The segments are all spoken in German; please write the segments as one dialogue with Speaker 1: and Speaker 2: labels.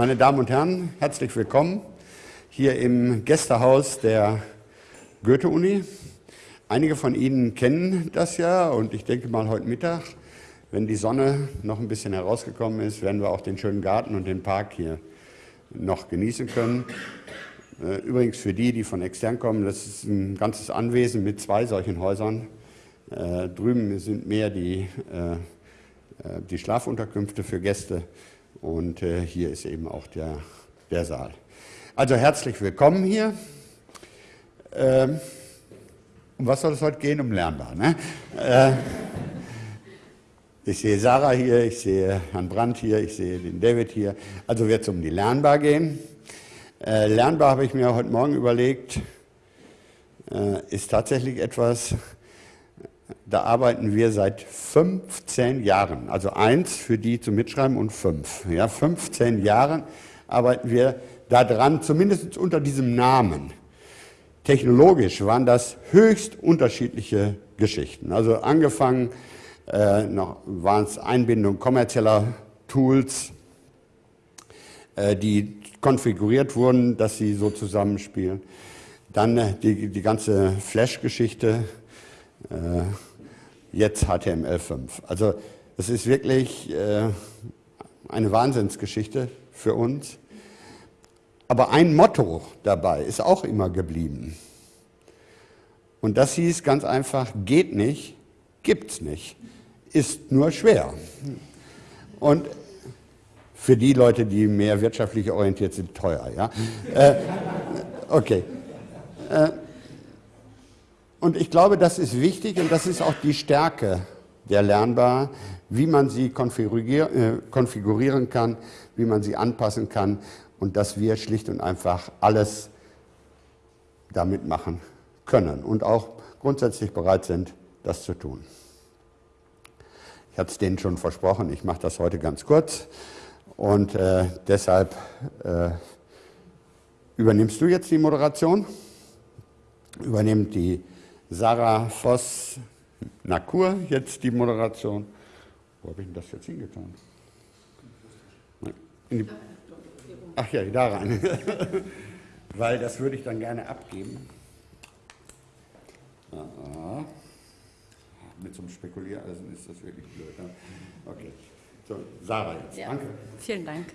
Speaker 1: Meine Damen und Herren, herzlich willkommen hier im Gästehaus der Goethe-Uni. Einige von Ihnen kennen das ja und ich denke mal heute Mittag, wenn die Sonne noch ein bisschen herausgekommen ist, werden wir auch den schönen Garten und den Park hier noch genießen können. Äh, übrigens für die, die von extern kommen, das ist ein ganzes Anwesen mit zwei solchen Häusern. Äh, drüben sind mehr die, äh, die Schlafunterkünfte für Gäste und hier ist eben auch der, der Saal. Also herzlich willkommen hier. Ähm, um was soll es heute gehen? Um Lernbar. Ne? ich sehe Sarah hier, ich sehe Herrn Brandt hier, ich sehe den David hier. Also wird es um die Lernbar gehen. Äh, lernbar habe ich mir heute Morgen überlegt, äh, ist tatsächlich etwas, da arbeiten wir seit 15 Jahren. Also eins für die zum Mitschreiben und fünf. Ja, 15 Jahren arbeiten wir daran, zumindest unter diesem Namen. Technologisch waren das höchst unterschiedliche Geschichten. Also angefangen äh, noch waren es Einbindung kommerzieller Tools, äh, die konfiguriert wurden, dass sie so zusammenspielen. Dann äh, die, die ganze Flash-Geschichte, äh, jetzt HTML5. Also es ist wirklich äh, eine Wahnsinnsgeschichte für uns. Aber ein Motto dabei ist auch immer geblieben. Und das hieß ganz einfach, geht nicht, gibt's nicht, ist nur schwer. Und für die Leute, die mehr wirtschaftlich orientiert sind, teuer. Ja? äh, okay. Äh, und ich glaube, das ist wichtig und das ist auch die Stärke der Lernbar, wie man sie konfigurier äh, konfigurieren kann, wie man sie anpassen kann und dass wir schlicht und einfach alles damit machen können und auch grundsätzlich bereit sind, das zu tun. Ich hatte es denen schon versprochen, ich mache das heute ganz kurz. Und äh, deshalb äh, übernimmst du jetzt die Moderation, übernimmt die Sarah Voss-Nakur jetzt die Moderation. Wo habe ich denn das jetzt hingetan? Die, ach ja, da rein. Weil das würde ich dann gerne abgeben. Aha. Mit so einem Spekuliereisen ist das wirklich blöd. Ne? Okay. So, Sarah jetzt. Ja. Danke.
Speaker 2: Vielen Dank,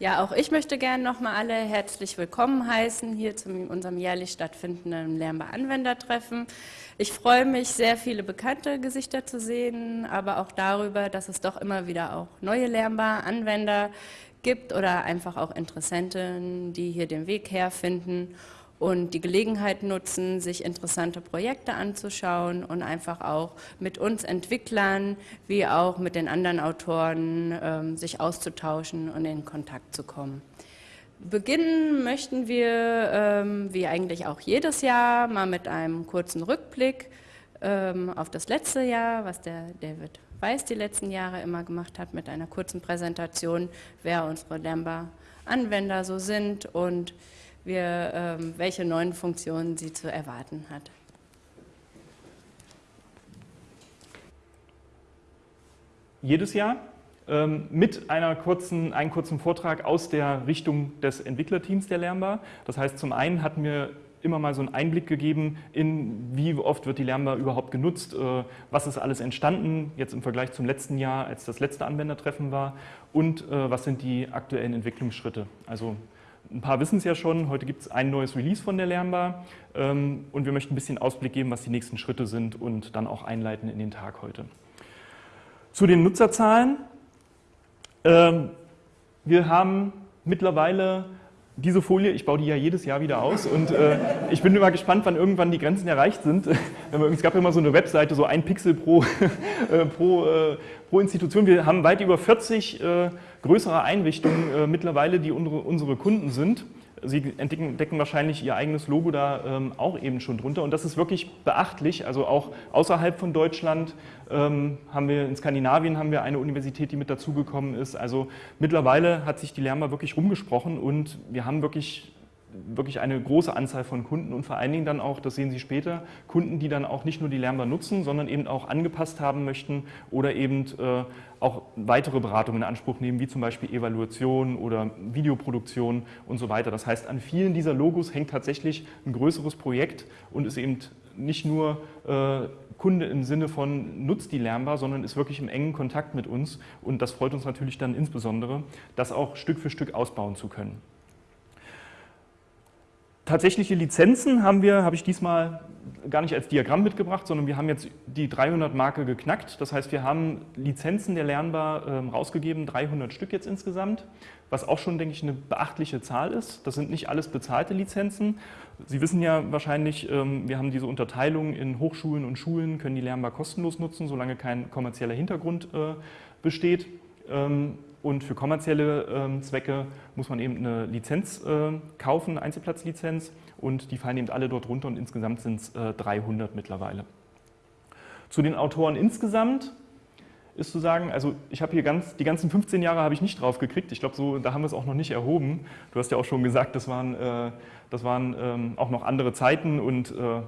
Speaker 2: Ja, auch ich möchte gerne nochmal alle herzlich willkommen heißen hier zu unserem jährlich stattfindenden Lernbar-Anwendertreffen. Ich freue mich, sehr viele bekannte Gesichter zu sehen, aber auch darüber, dass es doch immer wieder auch neue Lernbar-Anwender gibt oder einfach auch Interessenten, die hier den Weg herfinden und die Gelegenheit nutzen, sich interessante Projekte anzuschauen und einfach auch mit uns Entwicklern wie auch mit den anderen Autoren ähm, sich auszutauschen und in Kontakt zu kommen. Beginnen möchten wir, ähm, wie eigentlich auch jedes Jahr, mal mit einem kurzen Rückblick ähm, auf das letzte Jahr, was der David Weiß die letzten Jahre immer gemacht hat, mit einer kurzen Präsentation, wer unsere Lamba-Anwender so sind und wir, ähm, welche neuen Funktionen sie zu erwarten hat.
Speaker 3: Jedes Jahr ähm, mit einer kurzen, einem kurzen Vortrag aus der Richtung des Entwicklerteams der Lernbar. Das heißt, zum einen hatten wir immer mal so einen Einblick gegeben in, wie oft wird die Lernbar überhaupt genutzt, äh, was ist alles entstanden, jetzt im Vergleich zum letzten Jahr, als das letzte Anwendertreffen war und äh, was sind die aktuellen Entwicklungsschritte. Also ein paar wissen es ja schon, heute gibt es ein neues Release von der Lernbar ähm, und wir möchten ein bisschen Ausblick geben, was die nächsten Schritte sind und dann auch einleiten in den Tag heute. Zu den Nutzerzahlen. Ähm, wir haben mittlerweile diese Folie, ich baue die ja jedes Jahr wieder aus und äh, ich bin immer gespannt, wann irgendwann die Grenzen erreicht sind. es gab immer so eine Webseite, so ein Pixel pro, äh, pro, äh, pro Institution. Wir haben weit über 40 äh, größere Einrichtungen äh, mittlerweile, die unsere, unsere Kunden sind. Sie entdecken wahrscheinlich Ihr eigenes Logo da ähm, auch eben schon drunter und das ist wirklich beachtlich. Also auch außerhalb von Deutschland ähm, haben wir, in Skandinavien haben wir eine Universität, die mit dazugekommen ist. Also mittlerweile hat sich die Lernbar wirklich rumgesprochen und wir haben wirklich wirklich eine große Anzahl von Kunden und vor allen Dingen dann auch, das sehen Sie später, Kunden, die dann auch nicht nur die Lernbar nutzen, sondern eben auch angepasst haben möchten oder eben äh, auch weitere Beratungen in Anspruch nehmen, wie zum Beispiel Evaluation oder Videoproduktion und so weiter. Das heißt, an vielen dieser Logos hängt tatsächlich ein größeres Projekt und ist eben nicht nur äh, Kunde im Sinne von nutzt die Lernbar, sondern ist wirklich im engen Kontakt mit uns und das freut uns natürlich dann insbesondere, das auch Stück für Stück ausbauen zu können. Tatsächliche Lizenzen haben wir, habe ich diesmal gar nicht als Diagramm mitgebracht, sondern wir haben jetzt die 300-Marke geknackt. Das heißt, wir haben Lizenzen der Lernbar ähm, rausgegeben, 300 Stück jetzt insgesamt, was auch schon, denke ich, eine beachtliche Zahl ist. Das sind nicht alles bezahlte Lizenzen. Sie wissen ja wahrscheinlich, ähm, wir haben diese Unterteilung in Hochschulen und Schulen, können die Lernbar kostenlos nutzen, solange kein kommerzieller Hintergrund äh, besteht. Und für kommerzielle ähm, Zwecke muss man eben eine Lizenz äh, kaufen, eine Einzelplatzlizenz und die fallen eben alle dort runter und insgesamt sind es äh, 300 mittlerweile. Zu den Autoren insgesamt ist zu sagen, also ich habe hier ganz, die ganzen 15 Jahre habe ich nicht drauf gekriegt. Ich glaube, so, da haben wir es auch noch nicht erhoben. Du hast ja auch schon gesagt, das waren, äh, das waren ähm, auch noch andere Zeiten und äh,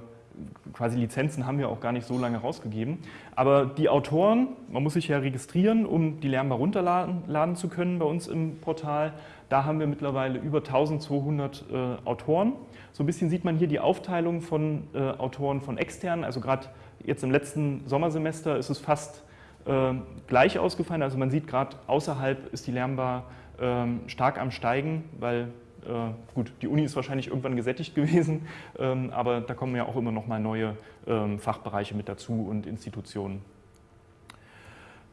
Speaker 3: quasi Lizenzen haben wir auch gar nicht so lange rausgegeben. Aber die Autoren, man muss sich ja registrieren, um die Lernbar runterladen zu können bei uns im Portal. Da haben wir mittlerweile über 1200 äh, Autoren. So ein bisschen sieht man hier die Aufteilung von äh, Autoren von externen. Also gerade jetzt im letzten Sommersemester ist es fast äh, gleich ausgefallen. Also man sieht gerade außerhalb ist die Lernbar ähm, stark am Steigen, weil äh, gut, die Uni ist wahrscheinlich irgendwann gesättigt gewesen, ähm, aber da kommen ja auch immer noch mal neue ähm, Fachbereiche mit dazu und Institutionen.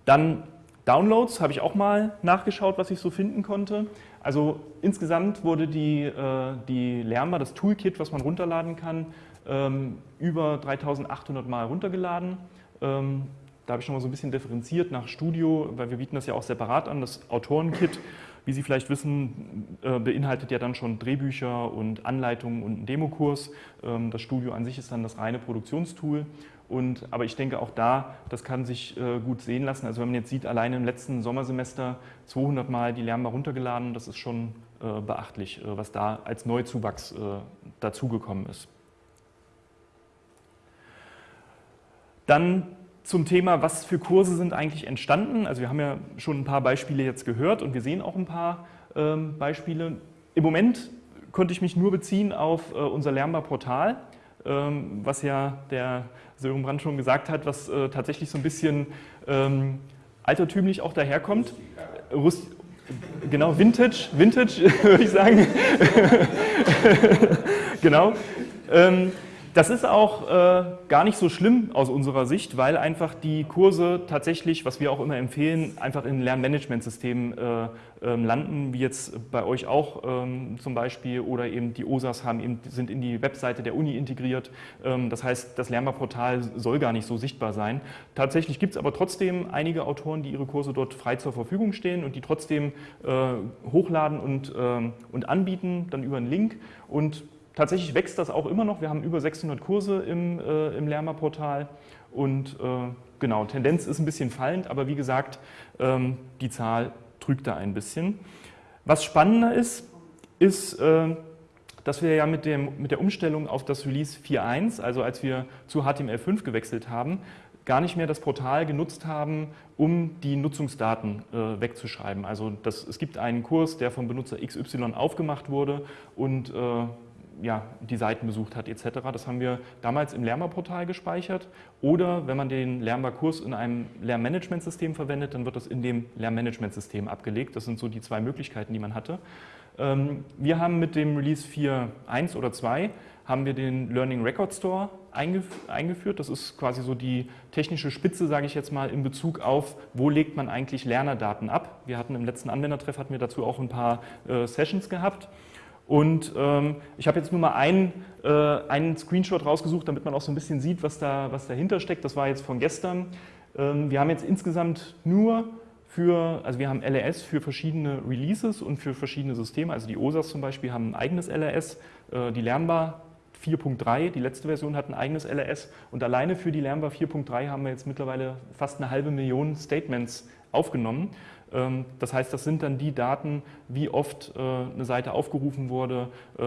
Speaker 3: Dann Downloads habe ich auch mal nachgeschaut, was ich so finden konnte. Also insgesamt wurde die, äh, die Lernbar, das Toolkit, was man runterladen kann, ähm, über 3800 Mal runtergeladen. Da habe ich schon mal so ein bisschen differenziert nach Studio, weil wir bieten das ja auch separat an, das Autorenkit wie Sie vielleicht wissen, äh, beinhaltet ja dann schon Drehbücher und Anleitungen und einen Demokurs. Ähm, das Studio an sich ist dann das reine Produktionstool. Und, aber ich denke auch da, das kann sich äh, gut sehen lassen. Also wenn man jetzt sieht, allein im letzten Sommersemester 200 Mal die Lernbar runtergeladen, das ist schon äh, beachtlich, was da als Neuzuwachs dazugekommen ist. Dann zum Thema, was für Kurse sind eigentlich entstanden. Also wir haben ja schon ein paar Beispiele jetzt gehört und wir sehen auch ein paar ähm, Beispiele. Im Moment konnte ich mich nur beziehen auf äh, unser Lernbar-Portal, ähm, was ja der Sören Brandt schon gesagt hat, was äh, tatsächlich so ein bisschen ähm, altertümlich auch daherkommt. Rust genau, Vintage, Vintage würde ich sagen. genau. Das ist auch äh, gar nicht so schlimm aus unserer Sicht, weil einfach die Kurse tatsächlich, was wir auch immer empfehlen, einfach in Lernmanagementsystemen äh, äh, landen, wie jetzt bei euch auch ähm, zum Beispiel, oder eben die OSAs haben eben, sind in die Webseite der Uni integriert. Ähm, das heißt, das Lernbarportal soll gar nicht so sichtbar sein. Tatsächlich gibt es aber trotzdem einige Autoren, die ihre Kurse dort frei zur Verfügung stehen und die trotzdem äh, hochladen und, ähm, und anbieten, dann über einen Link. Und tatsächlich wächst das auch immer noch. Wir haben über 600 Kurse im, äh, im Lerma-Portal und äh, genau, Tendenz ist ein bisschen fallend, aber wie gesagt, ähm, die Zahl trügt da ein bisschen. Was spannender ist, ist, äh, dass wir ja mit, dem, mit der Umstellung auf das Release 4.1, also als wir zu HTML5 gewechselt haben, gar nicht mehr das Portal genutzt haben, um die Nutzungsdaten äh, wegzuschreiben. Also das, es gibt einen Kurs, der vom Benutzer XY aufgemacht wurde und äh, ja, die Seiten besucht hat etc. Das haben wir damals im Lernbar-Portal gespeichert oder wenn man den Lernbar-Kurs in einem Lernmanagementsystem verwendet, dann wird das in dem Lernmanagementsystem abgelegt. Das sind so die zwei Möglichkeiten, die man hatte. Ähm, wir haben mit dem Release 4.1 oder 2 haben wir den Learning Record Store eingeführt. Das ist quasi so die technische Spitze, sage ich jetzt mal, in Bezug auf, wo legt man eigentlich Lernerdaten ab. Wir hatten im letzten Anwendertreff hatten wir dazu auch ein paar äh, Sessions gehabt. Und ähm, ich habe jetzt nur mal einen, äh, einen Screenshot rausgesucht, damit man auch so ein bisschen sieht, was, da, was dahinter steckt. Das war jetzt von gestern. Ähm, wir haben jetzt insgesamt nur für, also wir haben LRS für verschiedene Releases und für verschiedene Systeme. Also die OSAs zum Beispiel haben ein eigenes LRS, äh, die Lernbar 4.3, die letzte Version hat ein eigenes LRS und alleine für die Lernbar 4.3 haben wir jetzt mittlerweile fast eine halbe Million Statements aufgenommen. Ähm, das heißt, das sind dann die Daten, wie oft äh, eine Seite aufgerufen wurde, äh,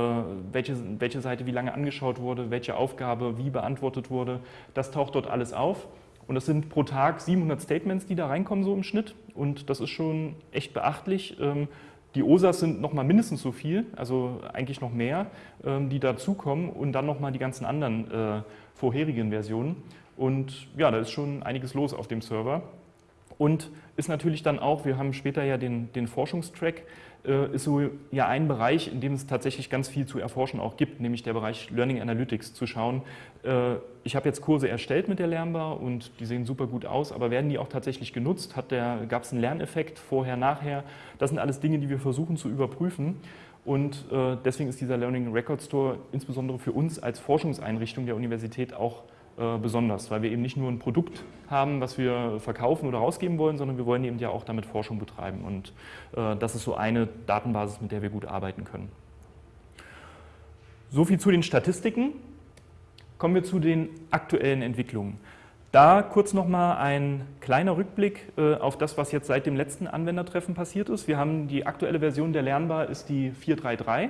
Speaker 3: welche, Seite wie lange angeschaut wurde, welche Aufgabe wie beantwortet wurde. Das taucht dort alles auf. Und das sind pro Tag 700 Statements, die da reinkommen, so im Schnitt. Und das ist schon echt beachtlich. Ähm, die OSAs sind nochmal mindestens so viel, also eigentlich noch mehr, ähm, die dazukommen und dann nochmal die ganzen anderen äh, vorherigen Versionen. Und ja, da ist schon einiges los auf dem Server. Und ist natürlich dann auch, wir haben später ja den, den Forschungstrack, äh, ist so ja ein Bereich, in dem es tatsächlich ganz viel zu erforschen auch gibt, nämlich der Bereich Learning Analytics, zu schauen, äh, ich habe jetzt Kurse erstellt mit der Lernbar und die sehen super gut aus, aber werden die auch tatsächlich genutzt? Gab es einen Lerneffekt vorher, nachher? Das sind alles Dinge, die wir versuchen zu überprüfen. Und äh, deswegen ist dieser Learning Record Store insbesondere für uns als Forschungseinrichtung der Universität auch besonders, weil wir eben nicht nur ein Produkt haben, was wir verkaufen oder rausgeben wollen, sondern wir wollen eben ja auch damit Forschung betreiben. Und äh, das ist so eine Datenbasis, mit der wir gut arbeiten können. So viel zu den Statistiken. Kommen wir zu den aktuellen Entwicklungen. Da kurz nochmal ein kleiner Rückblick äh, auf das, was jetzt seit dem letzten Anwendertreffen passiert ist. Wir haben die aktuelle Version der Lernbar ist die 433.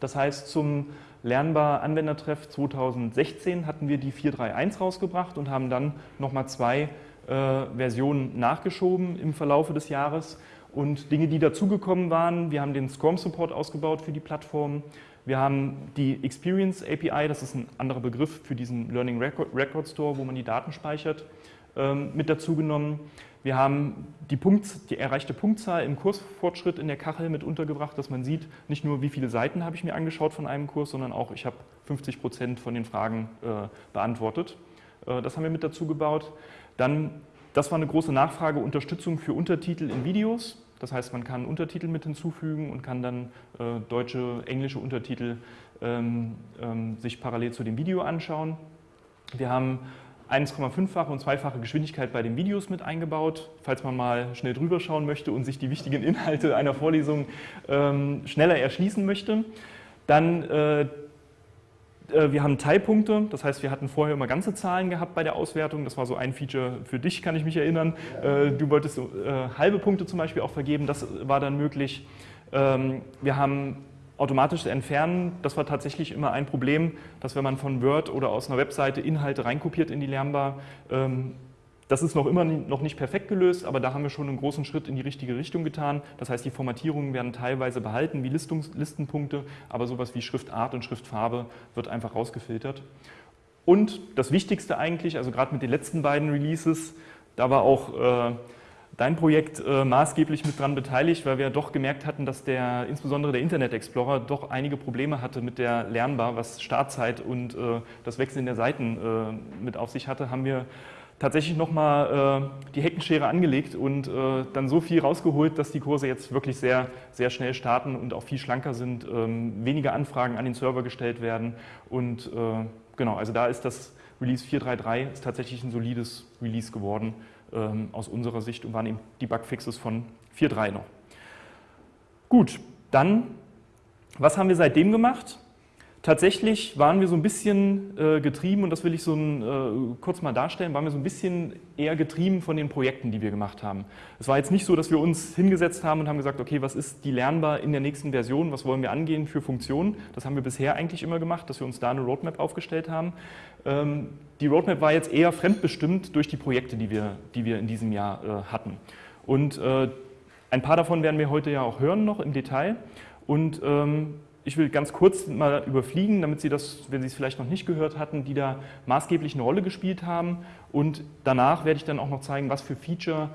Speaker 3: Das heißt, zum Lernbar Anwendertreff 2016 hatten wir die 431 rausgebracht und haben dann nochmal zwei äh, Versionen nachgeschoben im Verlaufe des Jahres. Und Dinge, die dazugekommen waren, wir haben den SCORM-Support ausgebaut für die Plattform. Wir haben die Experience API, das ist ein anderer Begriff für diesen Learning Record, Record Store, wo man die Daten speichert, mit dazu genommen. Wir haben die, Punkt, die, erreichte Punktzahl im Kursfortschritt in der Kachel mit untergebracht, dass man sieht, nicht nur wie viele Seiten habe ich mir angeschaut von einem Kurs, sondern auch ich habe 50 Prozent von den Fragen äh, beantwortet. Äh, das haben wir mit dazu gebaut. Dann, das war eine große Nachfrage, Unterstützung für Untertitel in Videos. Das heißt, man kann Untertitel mit hinzufügen und kann dann äh, deutsche, englische Untertitel ähm, ähm, sich parallel zu dem Video anschauen. Wir haben 1,5-fache und zweifache Geschwindigkeit bei den Videos mit eingebaut, falls man mal schnell drüber schauen möchte und sich die wichtigen Inhalte einer Vorlesung ähm, schneller erschließen möchte. Dann, äh, äh, wir haben Teilpunkte, das heißt, wir hatten vorher immer ganze Zahlen gehabt bei der Auswertung. Das war so ein Feature für dich, kann ich mich erinnern. Äh, du wolltest äh, halbe Punkte zum Beispiel auch vergeben, das war dann möglich. Ähm, wir haben automatisches Entfernen, das war tatsächlich immer ein Problem, dass wenn man von Word oder aus einer Webseite Inhalte reinkopiert in die Lernbar, ähm, das ist noch immer noch nicht perfekt gelöst, aber da haben wir schon einen großen Schritt in die richtige Richtung getan. Das heißt, die Formatierungen werden teilweise behalten wie Listungs Listenpunkte, aber sowas wie Schriftart und Schriftfarbe wird einfach rausgefiltert. Und das Wichtigste eigentlich, also gerade mit den letzten beiden Releases, da war auch äh, dein Projekt äh, maßgeblich mit dran beteiligt, weil wir doch gemerkt hatten, dass der, insbesondere der Internet Explorer doch einige Probleme hatte mit der Lernbar, was Startzeit und äh, das Wechseln der Seiten äh, mit auf sich hatte, haben wir tatsächlich nochmal äh, die Heckenschere angelegt und äh, dann so viel rausgeholt, dass die Kurse jetzt wirklich sehr, sehr schnell starten und auch viel schlanker sind, ähm, weniger Anfragen an den Server gestellt werden und äh, genau, also da ist das Release 4.3.3 ist tatsächlich ein solides Release geworden ähm, aus unserer Sicht und waren eben die Bugfixes von 4.3 noch. Gut, dann, was haben wir seitdem gemacht? Tatsächlich waren wir so ein bisschen äh, getrieben, und das will ich so ein, äh, kurz mal darstellen, waren wir so ein bisschen eher getrieben von den Projekten, die wir gemacht haben. Es war jetzt nicht so, dass wir uns hingesetzt haben und haben gesagt, okay, was ist die lernbar in der nächsten Version, was wollen wir angehen für Funktionen? Das haben wir bisher eigentlich immer gemacht, dass wir uns da eine Roadmap aufgestellt haben. Ähm, die Roadmap war jetzt eher fremdbestimmt durch die Projekte, die wir, die wir in diesem Jahr äh, hatten. Und äh, ein paar davon werden wir heute ja auch hören noch im Detail. Und ähm, ich will ganz kurz mal überfliegen, damit Sie das, wenn Sie es vielleicht noch nicht gehört hatten, die da maßgeblich eine Rolle gespielt haben. Und danach werde ich dann auch noch zeigen, was für Feature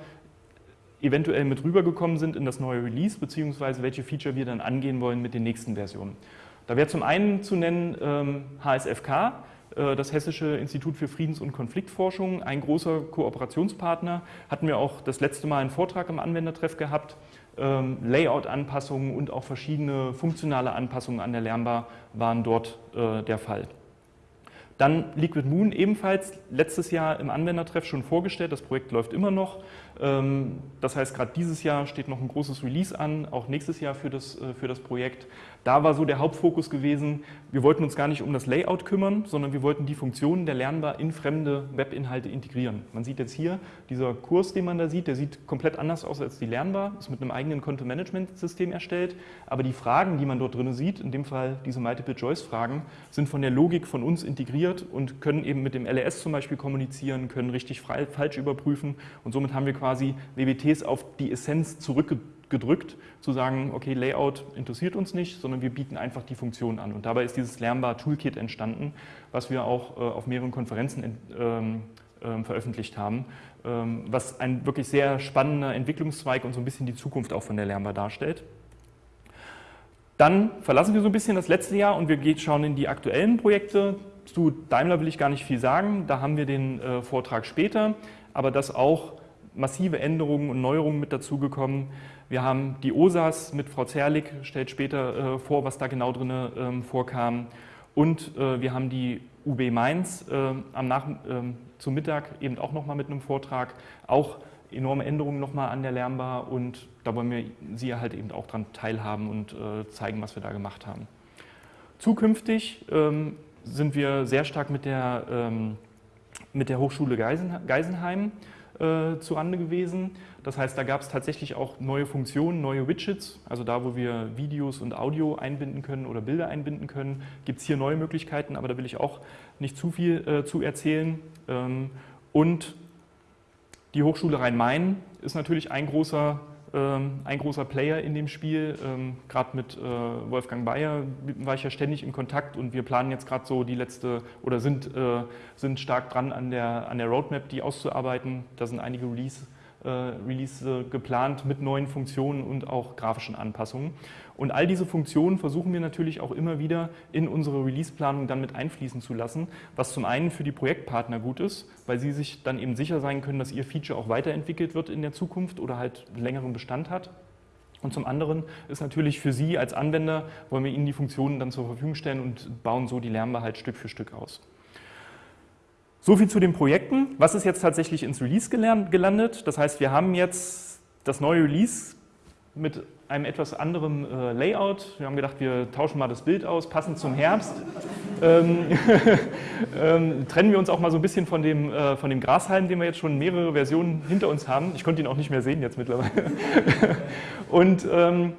Speaker 3: eventuell mit rübergekommen sind in das neue Release, beziehungsweise welche Feature wir dann angehen wollen mit den nächsten Versionen. Da wäre zum einen zu nennen ähm, HSFK, äh, das Hessische Institut für Friedens- und Konfliktforschung, ein großer Kooperationspartner. Hatten wir auch das letzte Mal einen Vortrag im Anwendertreff gehabt. Ähm, Layout-Anpassungen und auch verschiedene funktionale Anpassungen an der Lernbar waren dort äh, der Fall. Dann Liquid Moon ebenfalls letztes Jahr im Anwendertreff schon vorgestellt. Das Projekt läuft immer noch. Ähm, das heißt, gerade dieses Jahr steht noch ein großes Release an, auch nächstes Jahr für das, äh, für das Projekt. Da war so der Hauptfokus gewesen, wir wollten uns gar nicht um das Layout kümmern, sondern wir wollten die Funktionen der Lernbar in fremde Webinhalte integrieren. Man sieht jetzt hier, dieser Kurs, den man da sieht, der sieht komplett anders aus als die Lernbar, ist mit einem eigenen Konto-Management-System erstellt, aber die Fragen, die man dort drin sieht, in dem Fall diese Multiple-Choice-Fragen, sind von der Logik von uns integriert und können eben mit dem LRS zum Beispiel kommunizieren, können richtig falsch überprüfen und somit haben wir quasi WBTs auf die Essenz zurückgedrückt gedrückt, zu sagen, okay, Layout interessiert uns nicht, sondern wir bieten einfach die Funktion an. Und dabei ist dieses Lernbar Toolkit entstanden, was wir auch äh, auf mehreren Konferenzen ähm, ähm, veröffentlicht haben, ähm, was ein wirklich sehr spannender Entwicklungszweig und so ein bisschen die Zukunft auch von der Lernbar darstellt. Dann verlassen wir so ein bisschen das letzte Jahr und wir schauen in die aktuellen Projekte. Zu Daimler will ich gar nicht viel sagen, da haben wir den äh, Vortrag später, aber dass auch massive Änderungen und Neuerungen mit dazugekommen. Wir haben die OSAS mit Frau Zerlik, stellt später äh, vor, was da genau drin ähm, vorkam. Und äh, wir haben die UB Mainz äh, am Nach ähm, zum Mittag eben auch nochmal mit einem Vortrag. Auch enorme Änderungen nochmal an der Lernbar und da wollen wir Sie halt eben auch daran teilhaben und äh, zeigen, was wir da gemacht haben. Zukünftig ähm, sind wir sehr stark mit der, ähm, mit der Hochschule Geisen, Geisenheim äh, zu Rande gewesen. Das heißt, da gab es tatsächlich auch neue Funktionen, neue Widgets, also da, wo wir Videos und Audio einbinden können oder Bilder einbinden können, gibt es hier neue Möglichkeiten, aber da will ich auch nicht zu viel äh, zu erzählen. Ähm, und die Hochschule Rhein-Main ist natürlich ein großer ein großer Player in dem Spiel. Ähm, gerade mit äh, Wolfgang Bayer war ich ja ständig in Kontakt und wir planen jetzt gerade so die letzte oder sind, äh, sind stark dran an der, an der Roadmap, die auszuarbeiten. Da sind einige Release äh, Release geplant mit neuen Funktionen und auch grafischen Anpassungen. Und all diese Funktionen versuchen wir natürlich auch immer wieder in unsere Release-Planung dann mit einfließen zu lassen, was zum einen für die Projektpartner gut ist, weil sie sich dann eben sicher sein können, dass ihr Feature auch weiterentwickelt wird in der Zukunft oder halt längeren Bestand hat. Und zum anderen ist natürlich für Sie als Anwender, wollen wir Ihnen die Funktionen dann zur Verfügung stellen und bauen so die Lernbar Stück für Stück aus. So viel zu den Projekten. Was ist jetzt tatsächlich ins Release gelandet? Das heißt, wir haben jetzt das neue Release mit einem etwas anderen äh, Layout. Wir haben gedacht, wir tauschen mal das Bild aus, passend zum Herbst. ähm, ähm, trennen wir uns auch mal so ein bisschen von dem, äh, von dem Grashalm, den wir jetzt schon mehrere Versionen hinter uns haben. Ich konnte ihn auch nicht mehr sehen jetzt mittlerweile. Und ähm,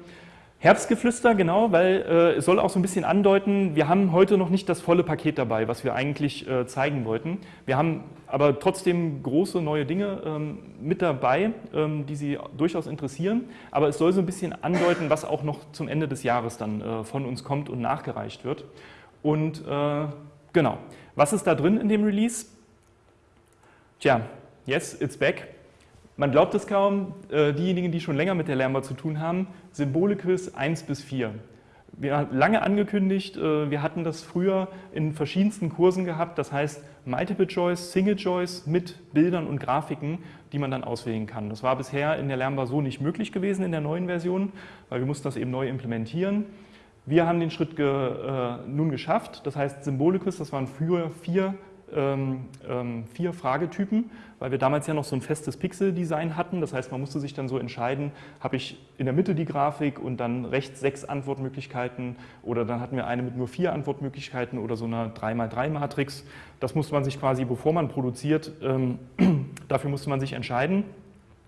Speaker 3: Herbstgeflüster, genau, weil äh, es soll auch so ein bisschen andeuten, wir haben heute noch nicht das volle Paket dabei, was wir eigentlich äh, zeigen wollten. Wir haben aber trotzdem große neue Dinge ähm, mit dabei, ähm, die Sie durchaus interessieren. Aber es soll so ein bisschen andeuten, was auch noch zum Ende des Jahres dann äh, von uns kommt und nachgereicht wird. Und äh, genau, was ist da drin in dem Release? Tja, yes, it's back. Man glaubt es kaum, äh, diejenigen, die schon länger mit der Lernbar zu tun haben, Symbole-Quiz 1 bis 4. Wir haben lange angekündigt, äh, wir hatten das früher in verschiedensten Kursen gehabt, das heißt Multiple Choice, Single Choice mit Bildern und Grafiken, die man dann auswählen kann. Das war bisher in der Lernbar so nicht möglich gewesen in der neuen Version, weil wir mussten das eben neu implementieren. Wir haben den Schritt ge, äh, nun geschafft, das heißt Symbole-Quiz, das waren früher vier vier Fragetypen, weil wir damals ja noch so ein festes Pixel-Design hatten. Das heißt, man musste sich dann so entscheiden, habe ich in der Mitte die Grafik und dann rechts sechs Antwortmöglichkeiten oder dann hatten wir eine mit nur vier Antwortmöglichkeiten oder so einer 3x3-Matrix. Das musste man sich quasi, bevor man produziert, ähm, dafür musste man sich entscheiden.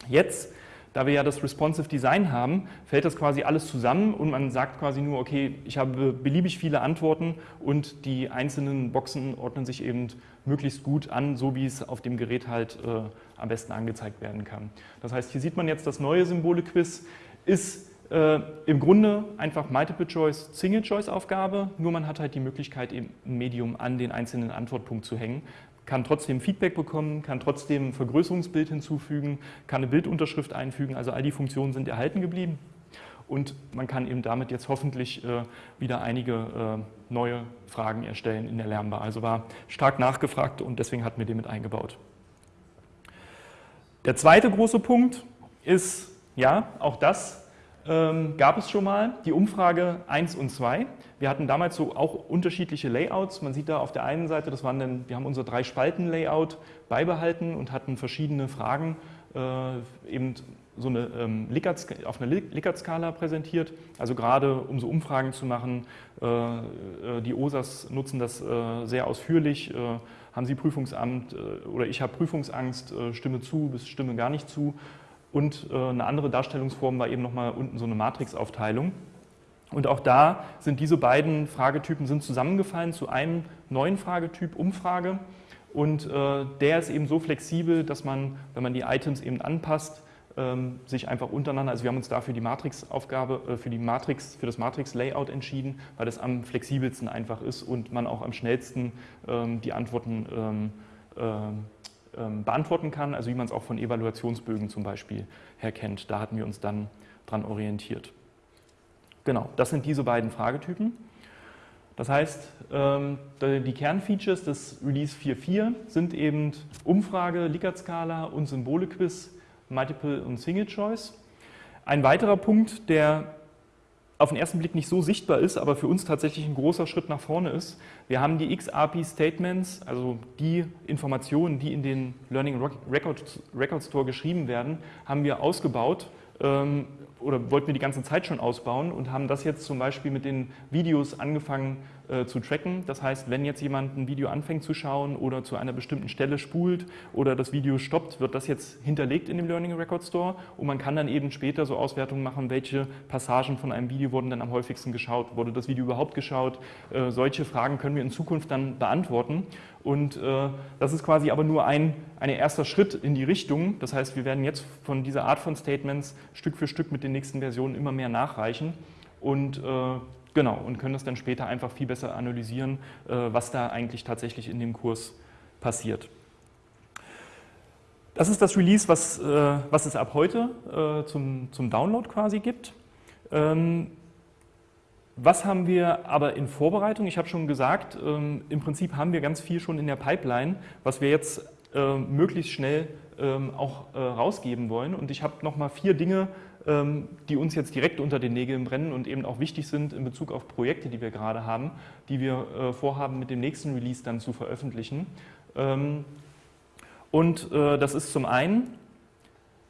Speaker 3: Jetzt da wir ja das Responsive Design haben, fällt das quasi alles zusammen und man sagt quasi nur, okay, ich habe beliebig viele Antworten und die einzelnen Boxen ordnen sich eben möglichst gut an, so wie es auf dem Gerät halt äh, am besten angezeigt werden kann. Das heißt, hier sieht man jetzt das neue Symbole-Quiz, ist äh, im Grunde einfach Multiple-Choice, Single-Choice-Aufgabe, nur man hat halt die Möglichkeit, eben ein Medium an den einzelnen Antwortpunkt zu hängen kann trotzdem Feedback bekommen, kann trotzdem ein Vergrößerungsbild hinzufügen, kann eine Bildunterschrift einfügen. Also all die Funktionen sind erhalten geblieben. Und man kann eben damit jetzt hoffentlich äh, wieder einige äh, neue Fragen erstellen in der Lernbar. Also war stark nachgefragt und deswegen hatten wir den mit eingebaut. Der zweite große Punkt ist, ja, auch das ähm, gab es schon mal die Umfrage 1 und 2. Wir hatten damals so auch unterschiedliche Layouts. Man sieht da auf der einen Seite, das waren dann, wir haben unser drei Spalten Layout beibehalten und hatten verschiedene Fragen äh, eben so eine, ähm, Likert, auf einer Likert-Skala präsentiert. Also gerade um so Umfragen zu machen, äh, äh die OSAs nutzen das äh, sehr ausführlich. Äh, haben Sie Prüfungsamt äh, oder ich habe Prüfungsangst, stimme zu bis stimme gar nicht zu. Und eine andere Darstellungsform war eben nochmal unten so eine Matrixaufteilung. Und auch da sind diese beiden Fragetypen sind zusammengefallen zu einem neuen Fragetyp, Umfrage. Und äh, der ist eben so flexibel, dass man, wenn man die Items eben anpasst, ähm, sich einfach untereinander, also wir haben uns dafür die Matrix-Aufgabe, äh, für die Matrix, für das Matrix-Layout entschieden, weil das am flexibelsten einfach ist und man auch am schnellsten ähm, die Antworten äh, ähm, beantworten kann, also wie man es auch von Evaluationsbögen zum Beispiel her kennt. Da hatten wir uns dann dran orientiert. Genau, das sind diese beiden Fragetypen. Das heißt, ähm, die Kernfeatures des Release 4.4 sind eben Umfrage, Likert-Skala und Symbole-Quiz, Multiple und Single Choice. Ein weiterer Punkt, der auf den ersten Blick nicht so sichtbar ist, aber für uns tatsächlich ein großer Schritt nach vorne ist. Wir haben die XRP-Statements, also die Informationen, die in den Learning Record, Record Store geschrieben werden, haben wir ausgebaut ähm, oder wollten wir die ganze Zeit schon ausbauen und haben das jetzt zum Beispiel mit den Videos angefangen äh, zu tracken. Das heißt, wenn jetzt jemand ein Video anfängt zu schauen oder zu einer bestimmten Stelle spult oder das Video stoppt, wird das jetzt hinterlegt in dem Learning Record Store und man kann dann eben später so Auswertungen machen, welche Passagen von einem Video wurden dann am häufigsten geschaut, wurde das Video überhaupt geschaut. Äh, solche Fragen können wir in Zukunft dann beantworten und äh, das ist quasi aber nur ein, ein erster Schritt in die Richtung. Das heißt, wir werden jetzt von dieser Art von Statements Stück für Stück mit den nächsten Versionen immer mehr nachreichen und äh, Genau, und können das dann später einfach viel besser analysieren, äh, was da eigentlich tatsächlich in dem Kurs passiert. Das ist das Release, was, äh, was es ab heute äh, zum, zum Download quasi gibt. Ähm, was haben wir aber in Vorbereitung? Ich habe schon gesagt, ähm, im Prinzip haben wir ganz viel schon in der Pipeline, was wir jetzt möglichst schnell ähm, auch rausgeben wollen. Und ich habe nochmal vier Dinge die uns jetzt direkt unter den Nägeln brennen und eben auch wichtig sind in Bezug auf Projekte, die wir gerade haben, die wir äh, vorhaben, mit dem nächsten Release dann zu veröffentlichen. Ähm, und äh, das ist zum einen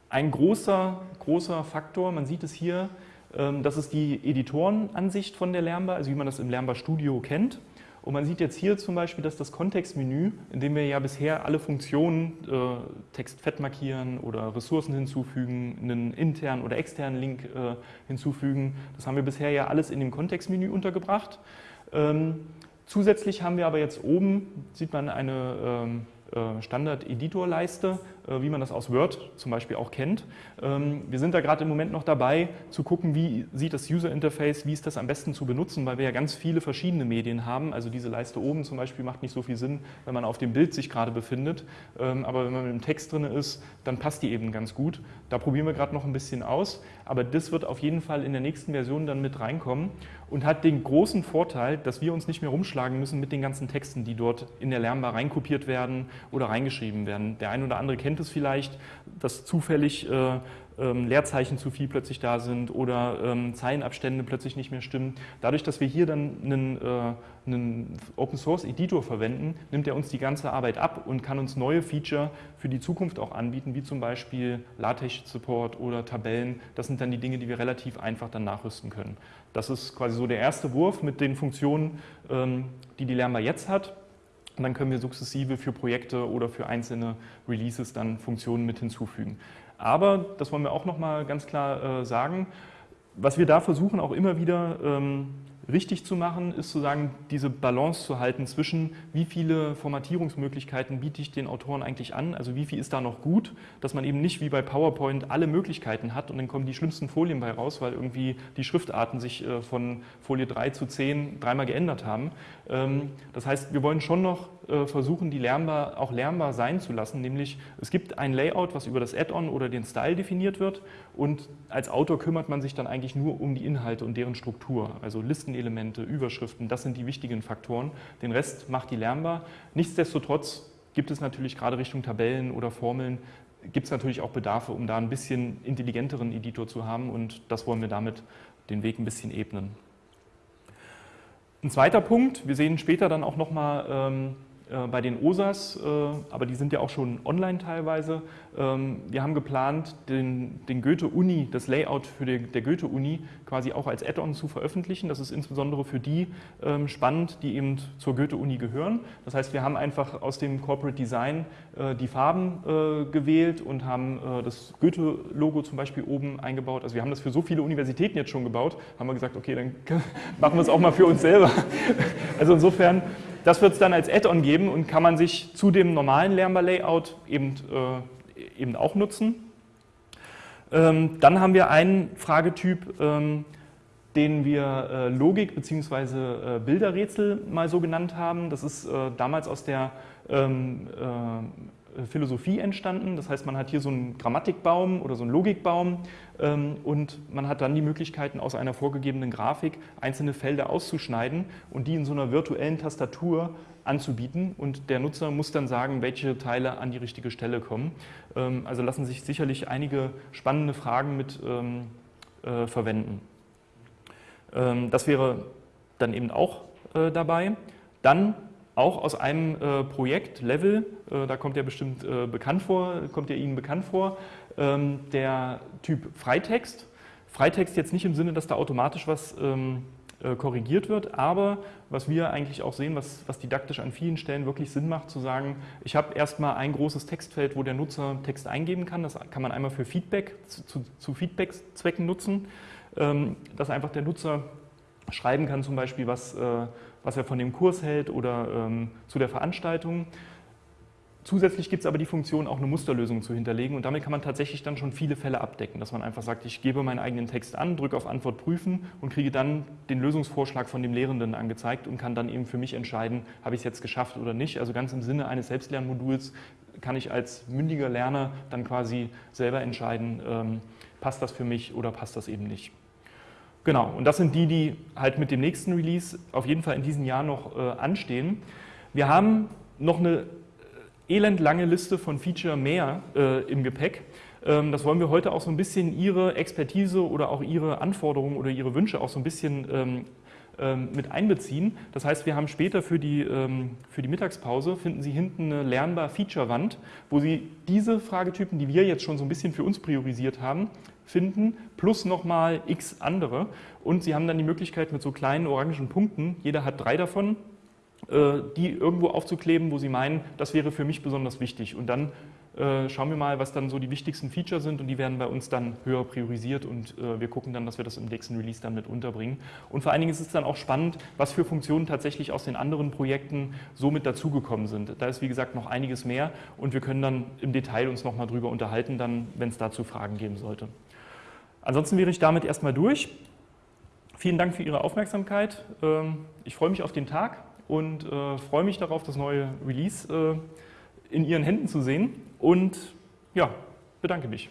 Speaker 3: ein großer, großer Faktor, man sieht es hier, ähm, das ist die Editorenansicht von der Lernbar, also wie man das im Lernbar Studio kennt. Und man sieht jetzt hier zum Beispiel, dass das Kontextmenü, in dem wir ja bisher alle Funktionen, äh, Text fett markieren oder Ressourcen hinzufügen, einen internen oder externen Link äh, hinzufügen, das haben wir bisher ja alles in dem Kontextmenü untergebracht. Ähm, zusätzlich haben wir aber jetzt oben, sieht man eine ähm, äh, Standard-Editor-Leiste, äh, wie man das aus Word zum Beispiel auch kennt. Ähm, wir sind da gerade im Moment noch dabei, zu gucken, wie sieht das User-Interface, wie ist das am besten zu benutzen, weil wir ja ganz viele verschiedene Medien haben. Also diese Leiste oben zum Beispiel macht nicht so viel Sinn, wenn man auf dem Bild sich gerade befindet. Ähm, aber wenn man mit dem Text drin ist, dann passt die eben ganz gut. Da probieren wir gerade noch ein bisschen aus. Aber das wird auf jeden Fall in der nächsten Version dann mit reinkommen und hat den großen Vorteil, dass wir uns nicht mehr rumschlagen müssen mit den ganzen Texten, die dort in der Lernbar reinkopiert werden oder reingeschrieben werden. Der ein oder andere kennt es vielleicht, dass zufällig äh, ähm, Leerzeichen zu viel plötzlich da sind oder ähm, Zeilenabstände plötzlich nicht mehr stimmen. Dadurch, dass wir hier dann einen, äh, einen Open Source Editor verwenden, nimmt er uns die ganze Arbeit ab und kann uns neue Feature für die Zukunft auch anbieten, wie zum Beispiel LaTeX Support oder Tabellen. Das sind dann die Dinge, die wir relativ einfach dann nachrüsten können. Das ist quasi so der erste Wurf mit den Funktionen, ähm, die die Lernbar jetzt hat. Und dann können wir sukzessive für Projekte oder für einzelne Releases dann Funktionen mit hinzufügen. Aber, das wollen wir auch nochmal ganz klar äh, sagen, was wir da versuchen auch immer wieder ähm, richtig zu machen, ist zu sagen, diese Balance zu halten zwischen, wie viele Formatierungsmöglichkeiten biete ich den Autoren eigentlich an, also wie viel ist da noch gut, dass man eben nicht wie bei PowerPoint alle Möglichkeiten hat und dann kommen die schlimmsten Folien bei raus, weil irgendwie die Schriftarten sich äh, von Folie 3 zu 10 dreimal geändert haben. Ähm, das heißt, wir wollen schon noch äh, versuchen, die lernbar, auch lernbar sein zu lassen, nämlich es gibt ein Layout, was über das Add-on oder den Style definiert wird. Und als Autor kümmert man sich dann eigentlich nur um die Inhalte und deren Struktur, also Listenelemente, Überschriften, das sind die wichtigen Faktoren. Den Rest macht die lernbar. Nichtsdestotrotz gibt es natürlich gerade Richtung Tabellen oder Formeln, gibt es natürlich auch Bedarfe, um da ein bisschen intelligenteren Editor zu haben und das wollen wir damit den Weg ein bisschen ebnen. Ein zweiter Punkt, wir sehen später dann auch nochmal ähm, äh, bei den OSAs, äh, aber die sind ja auch schon online teilweise. Ähm, wir haben geplant, den, den Goethe-Uni, das Layout für die, der Goethe-Uni quasi auch als Add-on zu veröffentlichen. Das ist insbesondere für die ähm, spannend, die eben zur Goethe-Uni gehören. Das heißt, wir haben einfach aus dem Corporate Design äh, die Farben gewählt und haben das Goethe-Logo zum Beispiel oben eingebaut. Also wir haben das für so viele Universitäten jetzt schon gebaut, haben wir gesagt, okay, dann machen wir es auch mal für uns selber. Also insofern das wird es dann als Add-on geben und kann man sich zu dem normalen Lernbar-Layout eben, äh, eben auch nutzen. Ähm, dann haben wir einen Fragetyp, ähm, den wir äh, Logik bzw. Äh, Bilderrätsel mal so genannt haben. Das ist äh, damals aus der ähm, äh, Philosophie entstanden. Das heißt, man hat hier so einen Grammatikbaum oder so einen Logikbaum ähm, und man hat dann die Möglichkeiten, aus einer vorgegebenen Grafik einzelne Felder auszuschneiden und die in so einer virtuellen Tastatur anzubieten und der Nutzer muss dann sagen, welche Teile an die richtige Stelle kommen. Ähm, also lassen sich sicherlich einige spannende Fragen mit ähm, äh, verwenden. das wäre dann eben auch äh, dabei. Dann auch aus einem äh, Projekt, Level, äh, da kommt ja bestimmt äh, bekannt vor, kommt ja Ihnen bekannt vor, ähm, der Typ Freitext. Freitext jetzt nicht im Sinne, dass da automatisch was ähm, äh, korrigiert wird, aber was wir eigentlich auch sehen, was, was didaktisch an vielen Stellen wirklich Sinn macht, zu sagen, ich habe erstmal ein großes Textfeld, wo der Nutzer Text eingeben kann. Das kann man einmal für Feedback, zu, zu Feedback-Zwecken nutzen, ähm, dass einfach der Nutzer schreiben kann, zum Beispiel, was äh, was er von dem Kurs hält oder ähm, zu der Veranstaltung. Zusätzlich gibt es aber die Funktion, auch eine Musterlösung zu hinterlegen und damit kann man tatsächlich dann schon viele Fälle abdecken, dass man einfach sagt, ich gebe meinen eigenen Text an, drücke auf Antwort prüfen und kriege dann den Lösungsvorschlag von dem Lehrenden angezeigt und kann dann eben für mich entscheiden, habe ich es jetzt geschafft oder nicht. Also ganz im Sinne eines Selbstlernmoduls kann ich als mündiger Lerner dann quasi selber entscheiden, ähm, passt das für mich oder passt das eben nicht. Genau, und das sind die, die halt mit dem nächsten Release auf jeden Fall in diesem Jahr noch äh, anstehen. Wir haben noch eine äh, elendlange Liste von Feature mehr äh, im Gepäck. Ähm, das wollen wir heute auch so ein bisschen Ihre Expertise oder auch Ihre Anforderungen oder Ihre Wünsche auch so ein bisschen ähm, ähm, mit einbeziehen. Das heißt, wir haben später für die, ähm, für die Mittagspause, finden Sie hinten eine lernbar Feature-Wand, wo Sie diese Fragetypen, die wir jetzt schon so ein bisschen für uns priorisiert haben, finden, plus nochmal x andere. Und Sie haben dann die Möglichkeit mit so kleinen orangen Punkten, jeder hat drei davon, äh, die irgendwo aufzukleben, wo Sie meinen, das wäre für mich besonders wichtig. Und dann äh, schauen wir mal, was dann so die wichtigsten Features sind und die werden bei uns dann höher priorisiert und äh, wir gucken dann, dass wir das im nächsten Release dann mit unterbringen. Und vor allen Dingen ist es dann auch spannend, was für Funktionen tatsächlich aus den anderen Projekten so mit dazugekommen sind. Da ist wie gesagt noch einiges mehr und wir können dann im Detail uns nochmal drüber unterhalten, dann, wenn es dazu Fragen geben sollte. Ansonsten wäre ich damit erstmal durch. Vielen Dank für Ihre Aufmerksamkeit. Ähm, ich freue mich auf den Tag und äh, freue mich darauf, das neue Release in Ihren Händen zu sehen und ja, bedanke mich.